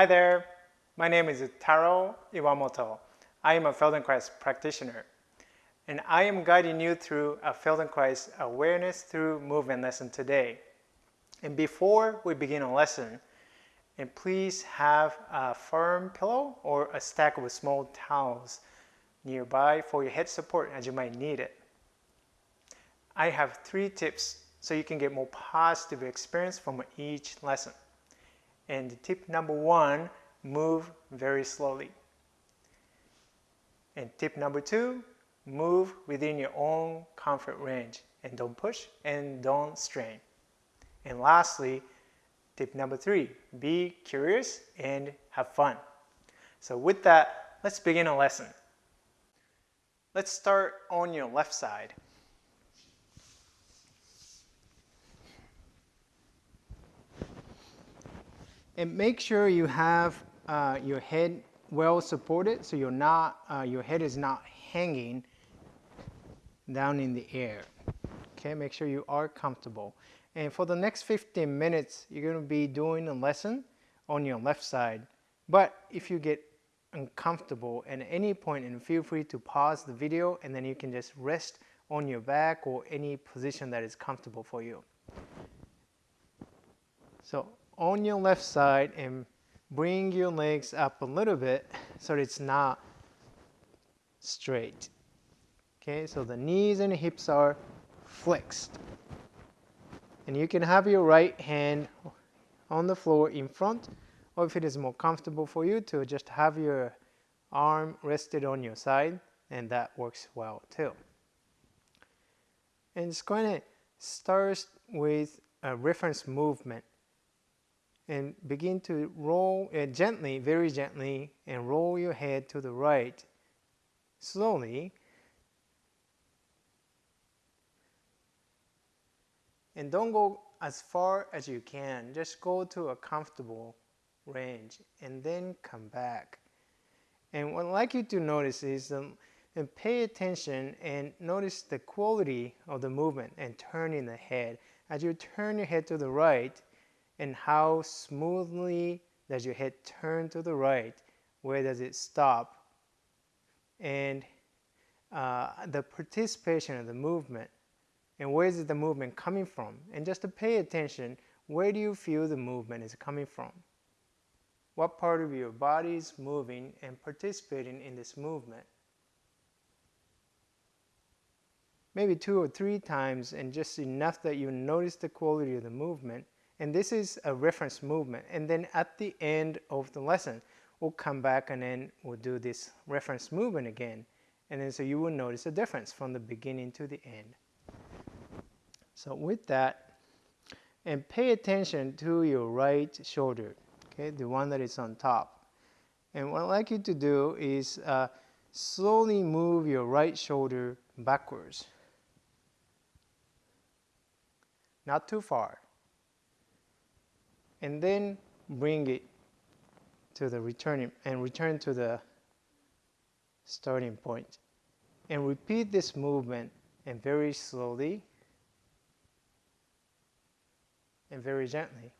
Hi there, my name is Taro Iwamoto. I am a Feldenkrais practitioner and I am guiding you through a Feldenkrais awareness through movement lesson today. And before we begin a lesson, and please have a firm pillow or a stack of small towels nearby for your head support as you might need it. I have three tips so you can get more positive experience from each lesson. And tip number one, move very slowly. And tip number two, move within your own comfort range and don't push and don't strain. And lastly, tip number three, be curious and have fun. So with that, let's begin a lesson. Let's start on your left side. And make sure you have uh, your head well supported so you're not, uh, your head is not hanging down in the air. Okay, make sure you are comfortable. And for the next 15 minutes, you're going to be doing a lesson on your left side. But if you get uncomfortable at any point, and feel free to pause the video and then you can just rest on your back or any position that is comfortable for you. So on your left side and bring your legs up a little bit so it's not straight. Okay, so the knees and hips are flexed. And you can have your right hand on the floor in front, or if it is more comfortable for you to just have your arm rested on your side, and that works well too. And it's going to start with a reference movement and begin to roll uh, gently, very gently, and roll your head to the right slowly. And don't go as far as you can, just go to a comfortable range and then come back. And what I'd like you to notice is um, and pay attention and notice the quality of the movement and turning the head. As you turn your head to the right, and how smoothly does your head turn to the right? Where does it stop? And uh, the participation of the movement and where is the movement coming from? And just to pay attention, where do you feel the movement is coming from? What part of your body is moving and participating in this movement? Maybe two or three times and just enough that you notice the quality of the movement and this is a reference movement. And then at the end of the lesson, we'll come back and then we'll do this reference movement again. And then so you will notice a difference from the beginning to the end. So with that, and pay attention to your right shoulder, okay, the one that is on top. And what I'd like you to do is uh, slowly move your right shoulder backwards. Not too far and then bring it to the returning and return to the starting point and repeat this movement and very slowly and very gently.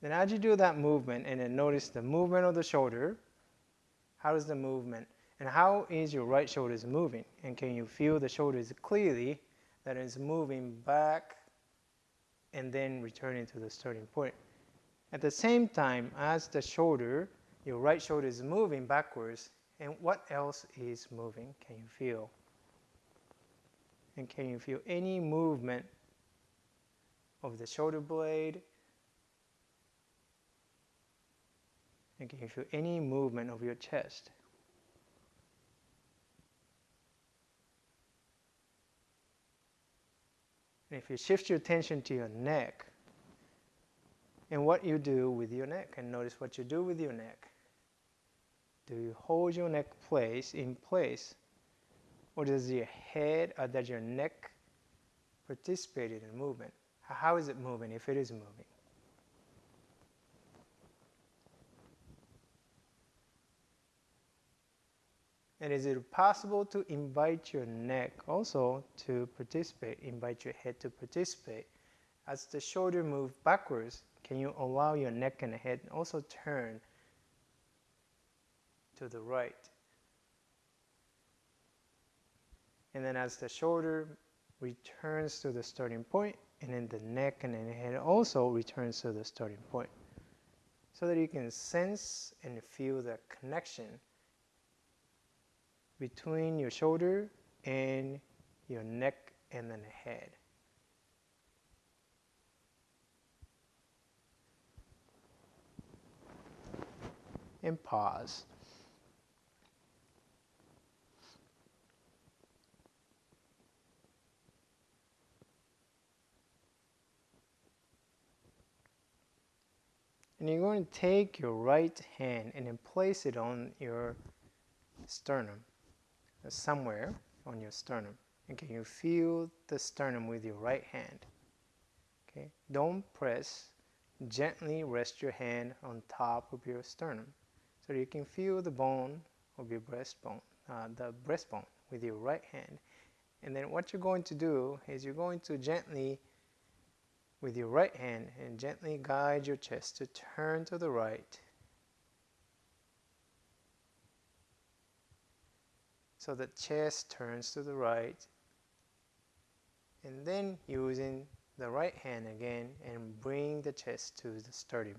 Then as you do that movement and then notice the movement of the shoulder, how is the movement and how is your right shoulder moving? And can you feel the shoulders clearly that is moving back and then returning to the starting point? At the same time as the shoulder, your right shoulder is moving backwards, and what else is moving? Can you feel? And can you feel any movement of the shoulder blade? And can you feel any movement of your chest? And if you shift your attention to your neck and what you do with your neck, and notice what you do with your neck. Do you hold your neck place in place, or does your head or does your neck participate in the movement? How is it moving if it is moving? And is it possible to invite your neck also to participate, invite your head to participate? As the shoulder move backwards, can you allow your neck and head also turn to the right? And then as the shoulder returns to the starting point, and then the neck and the head also returns to the starting point. So that you can sense and feel the connection between your shoulder and your neck and then the head. And pause. And you're going to take your right hand and then place it on your sternum, somewhere on your sternum. And can you feel the sternum with your right hand? Okay, don't press. Gently rest your hand on top of your sternum, so you can feel the bone of your breastbone, uh, the breastbone with your right hand. And then what you're going to do is you're going to gently with your right hand and gently guide your chest to turn to the right. So the chest turns to the right. And then using the right hand again and bring the chest to the starting.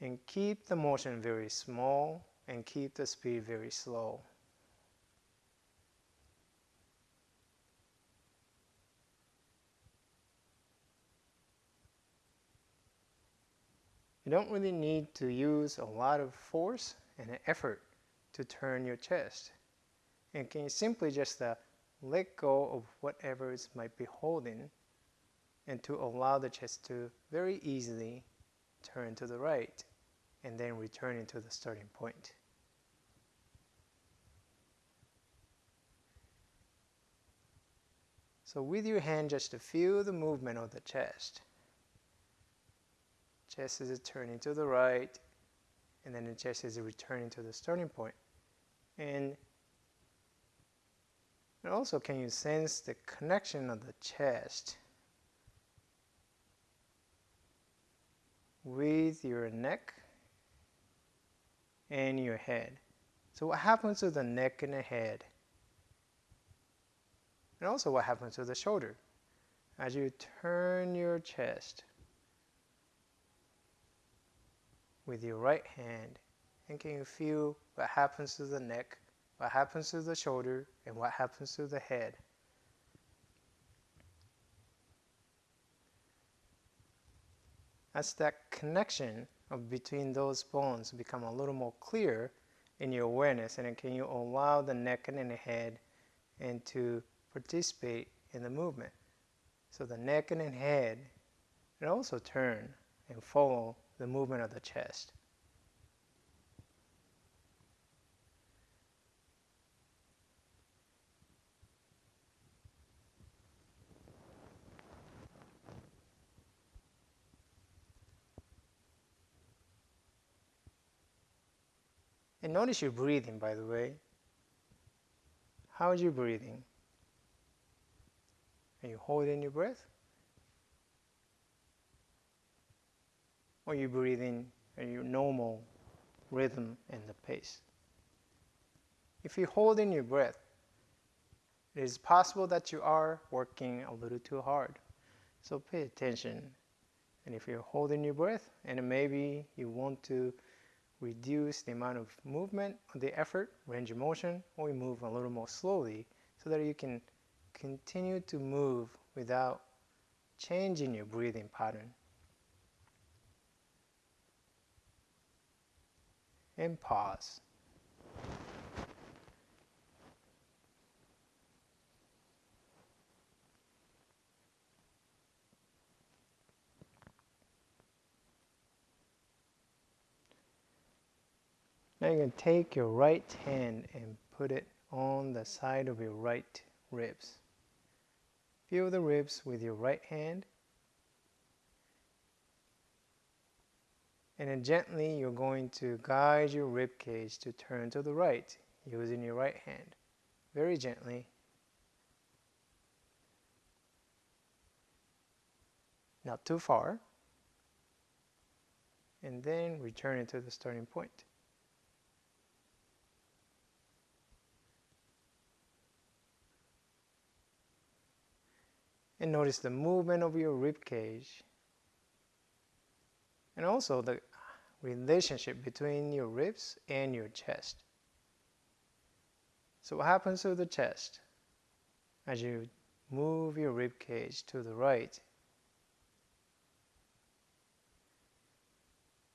And keep the motion very small and keep the speed very slow. You don't really need to use a lot of force and an effort to turn your chest. And can you simply just uh, let go of whatever it might be holding and to allow the chest to very easily turn to the right and then return into the starting point. So with your hand just to feel the movement of the chest. Chest is turning to the right, and then the chest is returning to the starting point. And, and also, can you sense the connection of the chest with your neck and your head? So, what happens to the neck and the head? And also, what happens to the shoulder? As you turn your chest, with your right hand and can you feel what happens to the neck, what happens to the shoulder, and what happens to the head. As that connection of between those bones become a little more clear in your awareness and can you allow the neck and the head and to participate in the movement. So the neck and the head and also turn and follow the movement of the chest. And notice your breathing, by the way. How is your breathing? Are you holding your breath? Or you breathe in your normal rhythm and the pace. If you hold in your breath, it is possible that you are working a little too hard. So pay attention. And if you're holding your breath and maybe you want to reduce the amount of movement the effort, range of motion, or you move a little more slowly so that you can continue to move without changing your breathing pattern. And pause. Now you can take your right hand and put it on the side of your right ribs. Feel the ribs with your right hand And then gently you're going to guide your rib cage to turn to the right using your right hand. Very gently. Not too far. And then return it to the starting point. And notice the movement of your rib cage and also the relationship between your ribs and your chest. So what happens to the chest as you move your rib cage to the right?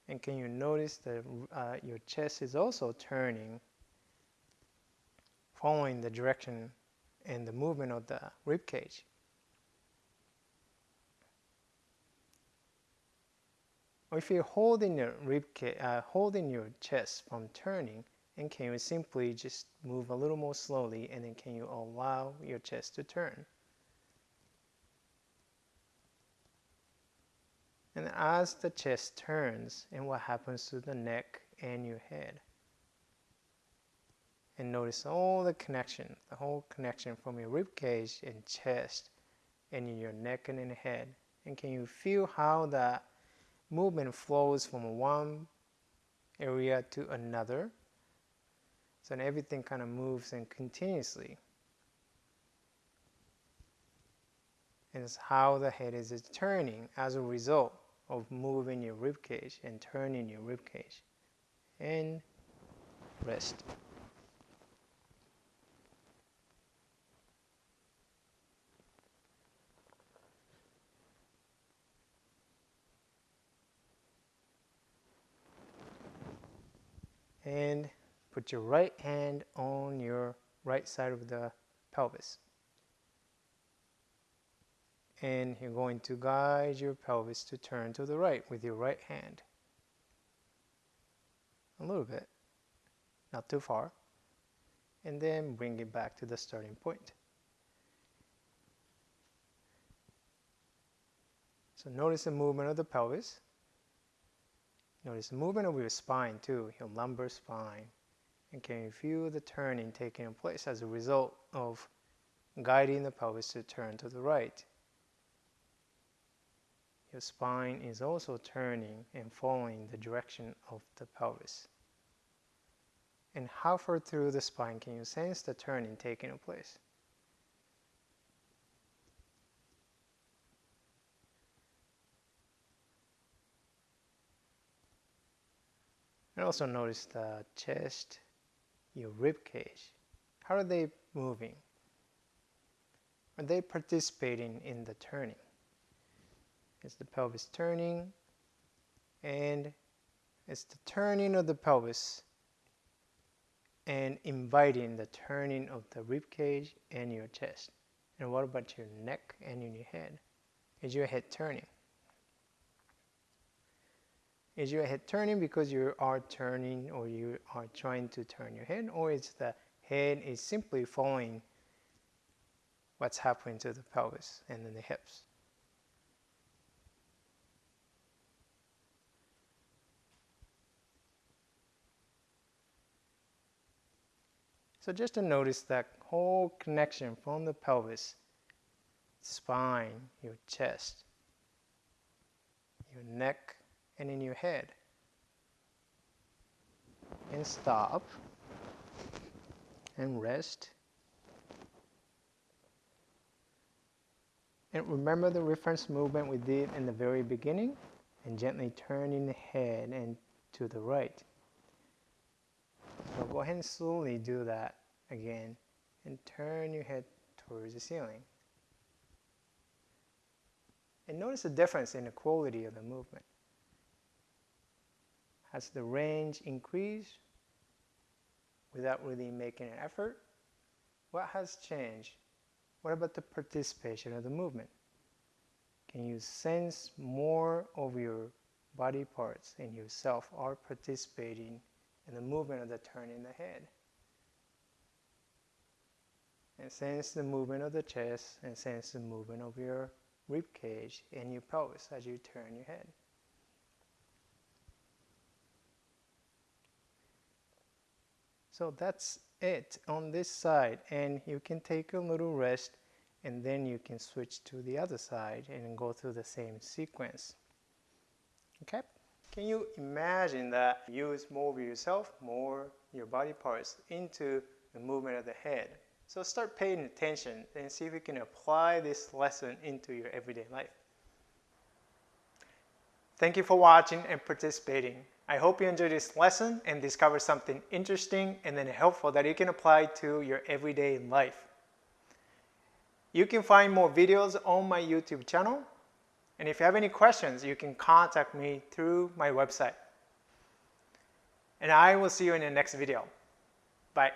And can you notice that uh, your chest is also turning, following the direction and the movement of the rib cage? Or if you're holding your rib uh, holding your chest from turning, and can you simply just move a little more slowly, and then can you allow your chest to turn? And as the chest turns, and what happens to the neck and your head? And notice all the connection, the whole connection from your rib cage and chest, and your neck and in the head. And can you feel how that movement flows from one area to another. So everything kind of moves and continuously. And it's how the head is turning as a result of moving your rib cage and turning your rib cage. And rest. And put your right hand on your right side of the pelvis. And you're going to guide your pelvis to turn to the right with your right hand. A little bit, not too far. And then bring it back to the starting point. So notice the movement of the pelvis. Notice the movement of your spine too, your lumbar spine. And can you feel the turning taking place as a result of guiding the pelvis to turn to the right? Your spine is also turning and following the direction of the pelvis. And how far through the spine can you sense the turning taking place? And also notice the chest, your rib cage. How are they moving? Are they participating in the turning? Is the pelvis turning? And it's the turning of the pelvis and inviting the turning of the rib cage and your chest. And what about your neck and your head? Is your head turning? Is your head turning because you are turning or you are trying to turn your head or is the head is simply following what's happening to the pelvis and then the hips? So just to notice that whole connection from the pelvis, spine, your chest, your neck, and in your head. And stop and rest. And remember the reference movement we did in the very beginning and gently turning the head and to the right. So go ahead and slowly do that again and turn your head towards the ceiling. And notice the difference in the quality of the movement. Has the range increased without really making an effort? What has changed? What about the participation of the movement? Can you sense more of your body parts and yourself are participating in the movement of the turn in the head? And sense the movement of the chest and sense the movement of your rib cage and your pelvis as you turn your head. So that's it on this side and you can take a little rest and then you can switch to the other side and go through the same sequence. Okay? Can you imagine that you move yourself more your body parts into the movement of the head? So start paying attention and see if you can apply this lesson into your everyday life. Thank you for watching and participating. I hope you enjoyed this lesson and discovered something interesting and then helpful that you can apply to your everyday life. You can find more videos on my YouTube channel. And if you have any questions, you can contact me through my website. And I will see you in the next video. Bye.